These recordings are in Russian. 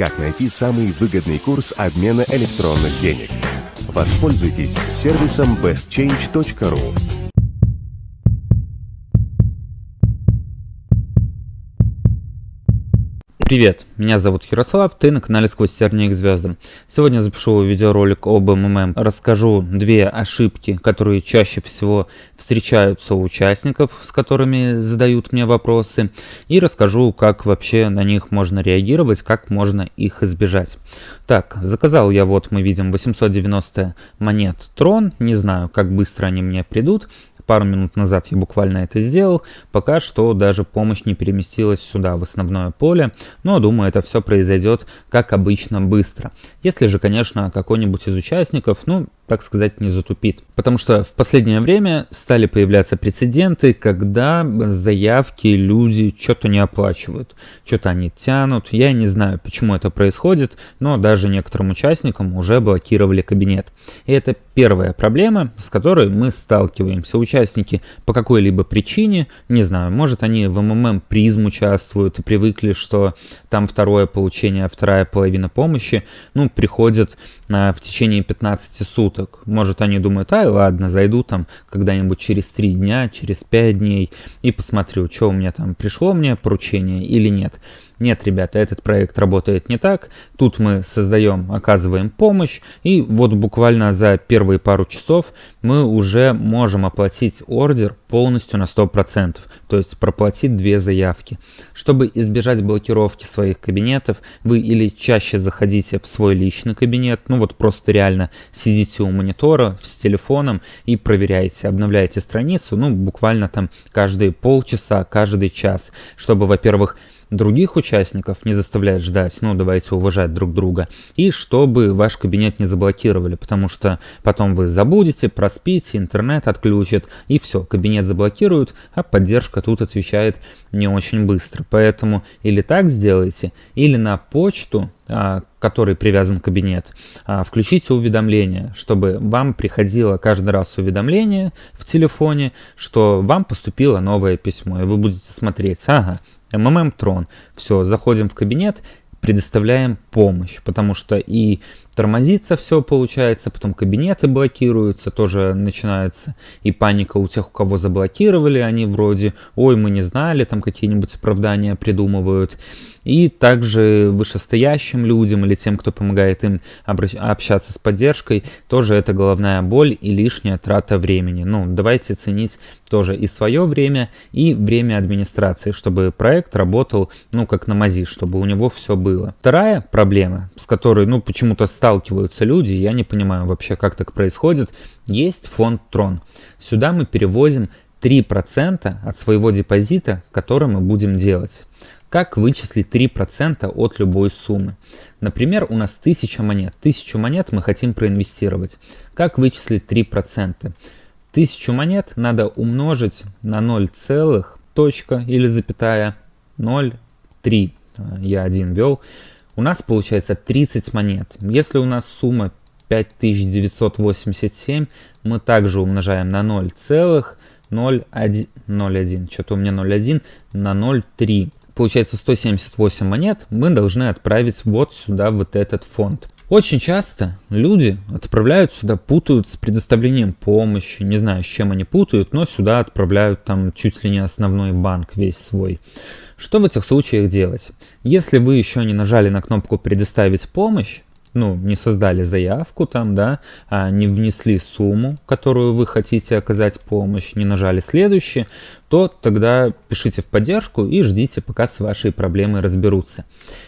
Как найти самый выгодный курс обмена электронных денег? Воспользуйтесь сервисом bestchange.ru. Привет, меня зовут Ярослав, ты на канале Сквозь тернии к звездам. Сегодня запишу видеоролик об МММ, расскажу две ошибки, которые чаще всего встречаются у участников, с которыми задают мне вопросы, и расскажу, как вообще на них можно реагировать, как можно их избежать. Так, заказал я, вот мы видим 890 монет Трон, не знаю, как быстро они мне придут, пару минут назад я буквально это сделал, пока что даже помощь не переместилась сюда, в основное поле, но думаю, это все произойдет, как обычно, быстро. Если же, конечно, какой-нибудь из участников, ну, так сказать, не затупит. Потому что в последнее время стали появляться прецеденты, когда заявки люди что-то не оплачивают, что-то они тянут. Я не знаю, почему это происходит, но даже некоторым участникам уже блокировали кабинет. И это первая проблема, с которой мы сталкиваемся. Участники по какой-либо причине, не знаю, может они в МММ призм участвуют и привыкли, что там второе получение, вторая половина помощи, ну, приходят а, в течение 15 суток суток. Может, они думают, ай, ладно, зайду там когда-нибудь через 3 дня, через 5 дней и посмотрю, что у меня там пришло мне поручение или нет. Нет, ребята, этот проект работает не так. Тут мы создаем, оказываем помощь, и вот буквально за первые пару часов мы уже можем оплатить ордер полностью на 100%, то есть проплатить две заявки. Чтобы избежать блокировки своих кабинетов, вы или чаще заходите в свой личный кабинет, ну вот просто реально сидите у монитора с телефоном и проверяете, обновляете страницу, ну буквально там каждые полчаса, каждый час, чтобы, во-первых, других участников не заставлять ждать, ну давайте уважать друг друга, и чтобы ваш кабинет не заблокировали, потому что потом вы забудете, проспите, интернет отключит, и все, кабинет заблокируют, а поддержка тут отвечает не очень быстро. Поэтому или так сделайте, или на почту, а, который привязан к кабинет, а, включите уведомления, чтобы вам приходило каждый раз уведомление в телефоне, что вам поступило новое письмо, и вы будете смотреть, ага, МММ Трон. Все, заходим в кабинет, предоставляем помощь, потому что и тормозится все получается, потом кабинеты блокируются, тоже начинается и паника у тех, у кого заблокировали, они вроде, ой, мы не знали, там какие-нибудь оправдания придумывают. И также вышестоящим людям или тем, кто помогает им общаться с поддержкой, тоже это головная боль и лишняя трата времени. Ну, давайте ценить тоже и свое время, и время администрации, чтобы проект работал, ну, как на мази, чтобы у него все было. Вторая проблема, с которой, ну, почему-то сталкиваются люди, я не понимаю вообще, как так происходит, есть фонд Трон. Сюда мы перевозим 3% от своего депозита, который мы будем делать. Как вычислить 3% от любой суммы? Например, у нас 1000 монет. 1000 монет мы хотим проинвестировать. Как вычислить 3%? 1000 монет надо умножить на 0, целых, точка или запятая 0,3. Я один вел. У нас получается 30 монет. Если у нас сумма 5987, мы также умножаем на 0 целых 0,1, что-то у меня 0,1 на 0,3 получается 178 монет, мы должны отправить вот сюда, вот этот фонд. Очень часто люди отправляют сюда, путают с предоставлением помощи, не знаю, с чем они путают, но сюда отправляют там чуть ли не основной банк весь свой. Что в этих случаях делать? Если вы еще не нажали на кнопку «Предоставить помощь», ну, не создали заявку там, да, а не внесли сумму, которую вы хотите оказать помощь, не нажали следующее, то тогда пишите в поддержку и ждите, пока с вашей проблемой разберутся.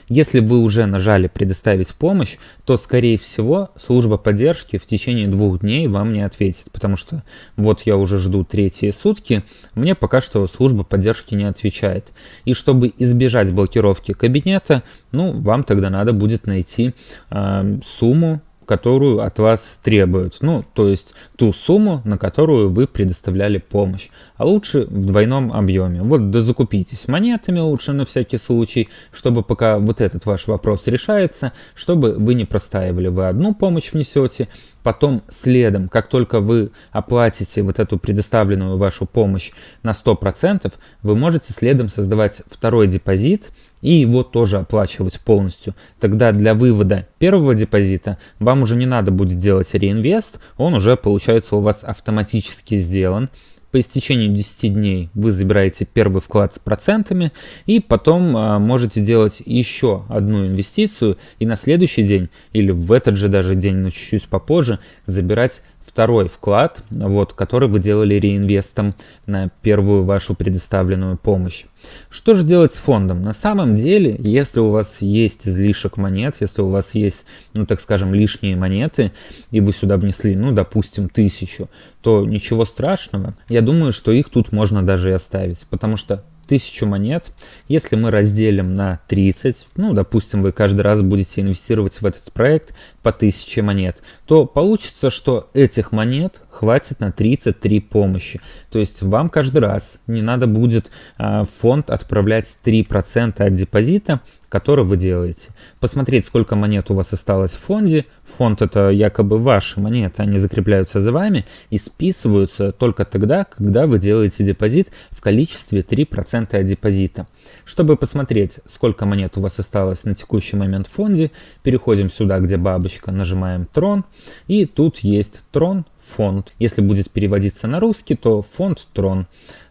Если вы уже нажали «Предоставить помощь», то, скорее всего, служба поддержки в течение двух дней вам не ответит, потому что вот я уже жду третьи сутки, мне пока что служба поддержки не отвечает. И чтобы избежать блокировки кабинета, ну, вам тогда надо будет найти э, сумму, которую от вас требуют. Ну, то есть ту сумму, на которую вы предоставляли помощь. А лучше в двойном объеме. Вот да закупитесь монетами лучше на всякий случай, чтобы пока вот этот ваш вопрос решается, чтобы вы не простаивали. Вы одну помощь внесете, потом следом, как только вы оплатите вот эту предоставленную вашу помощь на 100%, вы можете следом создавать второй депозит, и его тоже оплачивать полностью. Тогда для вывода первого депозита вам уже не надо будет делать реинвест, он уже получается у вас автоматически сделан. По истечению 10 дней вы забираете первый вклад с процентами и потом а, можете делать еще одну инвестицию и на следующий день или в этот же даже день, но чуть-чуть попозже забирать второй вклад, вот, который вы делали реинвестом на первую вашу предоставленную помощь. Что же делать с фондом? На самом деле, если у вас есть излишек монет, если у вас есть, ну так скажем, лишние монеты, и вы сюда внесли, ну допустим, тысячу, то ничего страшного. Я думаю, что их тут можно даже и оставить, потому что 1000 монет, если мы разделим на 30, ну, допустим, вы каждый раз будете инвестировать в этот проект по 1000 монет, то получится, что этих монет хватит на 33 помощи. То есть вам каждый раз не надо будет а, фонд отправлять 3% от депозита, который вы делаете. Посмотреть, сколько монет у вас осталось в фонде. Фонд это якобы ваши монеты, они закрепляются за вами и списываются только тогда, когда вы делаете депозит в количестве 3% от депозита. Чтобы посмотреть, сколько монет у вас осталось на текущий момент в фонде, переходим сюда, где бабочка, нажимаем Трон, и тут есть Трон, фонд. Если будет переводиться на русский, то фонд Трон.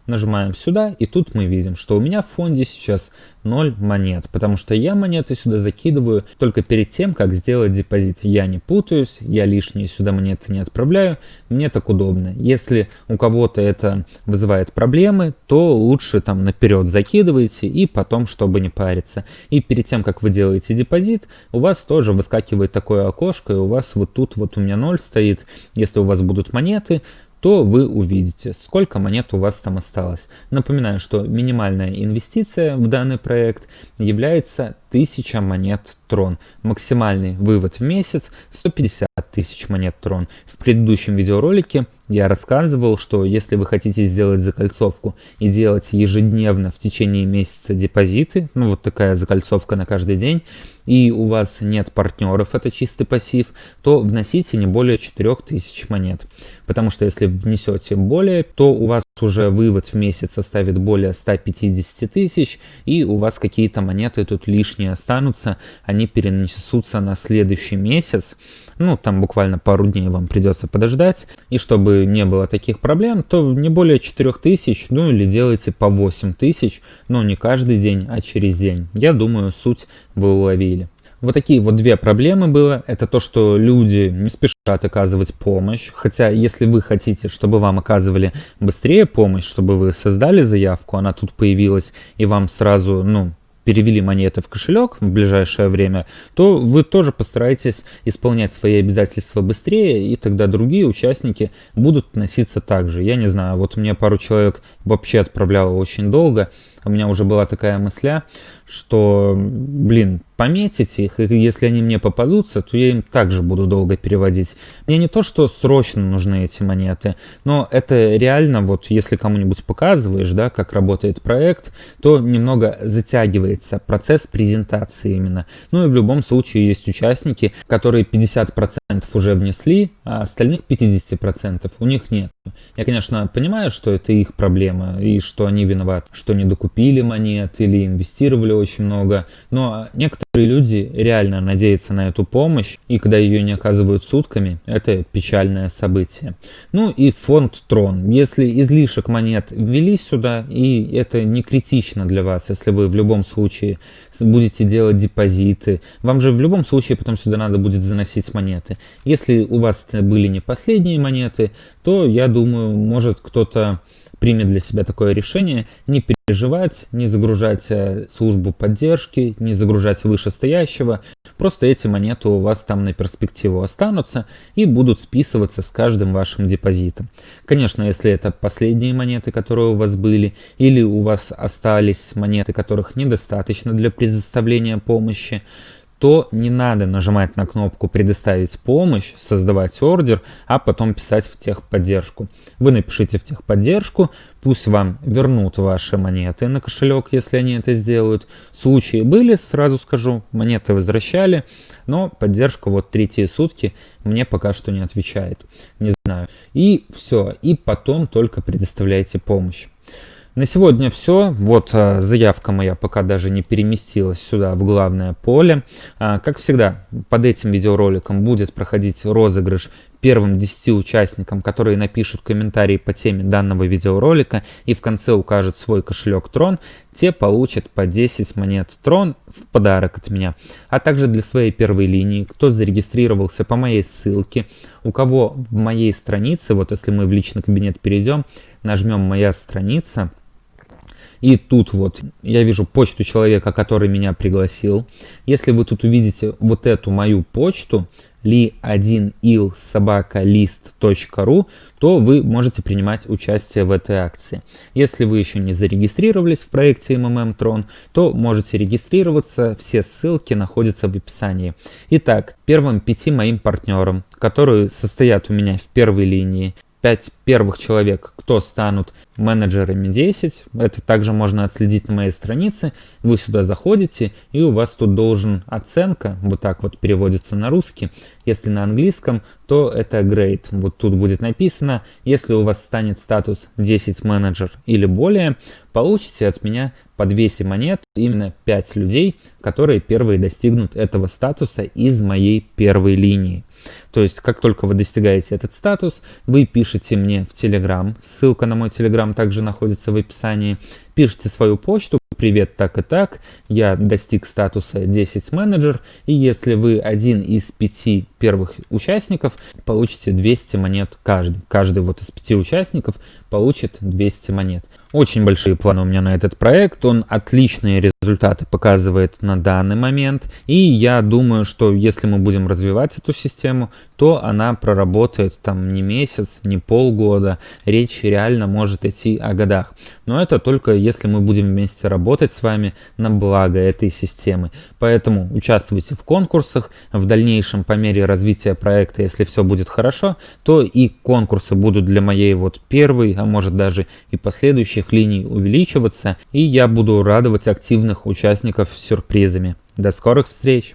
Нажимаем сюда, и тут мы видим, что у меня в фонде сейчас 0 монет, потому что я монеты сюда закидываю только перед тем, как сделать депозит. Я не путаюсь, я лишние сюда монеты не отправляю, мне так удобно. Если у кого-то это вызывает проблемы, то лучше там наперед закидывайте и потом, чтобы не париться. И перед тем, как вы делаете депозит, у вас тоже выскакивает такое окошко, и у вас вот тут вот у меня 0 стоит. Если у вас будут монеты, то вы увидите, сколько монет у вас там осталось. Напоминаю, что минимальная инвестиция в данный проект является 1000 монет Трон. Максимальный вывод в месяц 150 тысяч монет Трон. В предыдущем видеоролике я рассказывал, что если вы хотите сделать закольцовку и делать ежедневно в течение месяца депозиты, ну вот такая закольцовка на каждый день, и у вас нет партнеров, это чистый пассив, то вносите не более 4000 монет. Потому что если внесете более, то у вас уже вывод в месяц составит более 150 тысяч, и у вас какие-то монеты тут лишние останутся, они перенесутся на следующий месяц, ну там буквально пару дней вам придется подождать, и чтобы не было таких проблем, то не более 4000, ну или делайте по 8000, но не каждый день, а через день. Я думаю, суть вы уловили. Вот такие вот две проблемы было. Это то, что люди не спешат оказывать помощь. Хотя, если вы хотите, чтобы вам оказывали быстрее помощь, чтобы вы создали заявку, она тут появилась, и вам сразу, ну, перевели монеты в кошелек в ближайшее время, то вы тоже постараетесь исполнять свои обязательства быстрее, и тогда другие участники будут относиться так же. Я не знаю, вот мне пару человек вообще отправляло очень долго, у меня уже была такая мысля, что, блин, пометить их, и если они мне попадутся, то я им также буду долго переводить. Мне не то, что срочно нужны эти монеты, но это реально, вот если кому-нибудь показываешь, да, как работает проект, то немного затягивается процесс презентации именно. Ну и в любом случае есть участники, которые 50% уже внесли, а остальных 50% у них нет. Я, конечно, понимаю, что это их проблема, и что они виноваты, что не докупили монет или инвестировали очень много, но некоторые люди реально надеются на эту помощь, и когда ее не оказывают сутками, это печальное событие. Ну и фонд Трон. Если излишек монет ввели сюда, и это не критично для вас, если вы в любом случае будете делать депозиты, вам же в любом случае потом сюда надо будет заносить монеты. Если у вас были не последние монеты, то я думаю, может кто-то примет для себя такое решение, не переживать, не загружать э, службу поддержки, не загружать вышестоящего. Просто эти монеты у вас там на перспективу останутся и будут списываться с каждым вашим депозитом. Конечно, если это последние монеты, которые у вас были, или у вас остались монеты, которых недостаточно для предоставления помощи, то не надо нажимать на кнопку «Предоставить помощь», создавать ордер, а потом писать в техподдержку. Вы напишите в техподдержку, пусть вам вернут ваши монеты на кошелек, если они это сделают. Случаи были, сразу скажу, монеты возвращали, но поддержка вот третьи сутки мне пока что не отвечает. Не знаю. И все, и потом только предоставляйте помощь. На сегодня все. Вот а, заявка моя пока даже не переместилась сюда, в главное поле. А, как всегда, под этим видеороликом будет проходить розыгрыш первым 10 участникам, которые напишут комментарии по теме данного видеоролика и в конце укажут свой кошелек Трон, те получат по 10 монет Трон в подарок от меня. А также для своей первой линии, кто зарегистрировался по моей ссылке, у кого в моей странице, вот если мы в личный кабинет перейдем, нажмем «Моя страница», и тут вот я вижу почту человека, который меня пригласил. Если вы тут увидите вот эту мою почту, li1il собака list.ru, то вы можете принимать участие в этой акции. Если вы еще не зарегистрировались в проекте MMM Tron, то можете регистрироваться, все ссылки находятся в описании. Итак, первым пяти моим партнерам, которые состоят у меня в первой линии, 5 первых человек, кто станут менеджерами 10. Это также можно отследить на моей странице. Вы сюда заходите, и у вас тут должен оценка, вот так вот переводится на русский. Если на английском, то это grade. Вот тут будет написано, если у вас станет статус 10 менеджер или более, получите от меня по 200 монет именно 5 людей, которые первые достигнут этого статуса из моей первой линии. То есть, как только вы достигаете этот статус, вы пишете мне в Telegram, ссылка на мой Telegram также находится в описании, пишите свою почту, привет, так и так, я достиг статуса 10 менеджер, и если вы один из пяти первых участников, получите 200 монет каждый. Каждый вот из пяти участников получит 200 монет. Очень большие планы у меня на этот проект, он отличные результаты показывает на данный момент, и я думаю, что если мы будем развивать эту систему, то она проработает там не месяц, не полгода, речь реально может идти о годах. Но это только если мы будем вместе работать с вами на благо этой системы. Поэтому участвуйте в конкурсах, в дальнейшем по мере развития проекта, если все будет хорошо, то и конкурсы будут для моей вот первой, а может даже и последующих линий увеличиваться, и я буду радовать активных участников сюрпризами. До скорых встреч!